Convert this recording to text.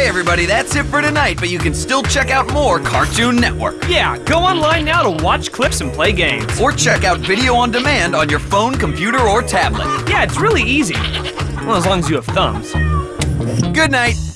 Okay, everybody, that's it for tonight, but you can still check out more Cartoon Network. Yeah, go online now to watch clips and play games. Or check out video on demand on your phone, computer, or tablet. Yeah, it's really easy. Well, as long as you have thumbs. Good night.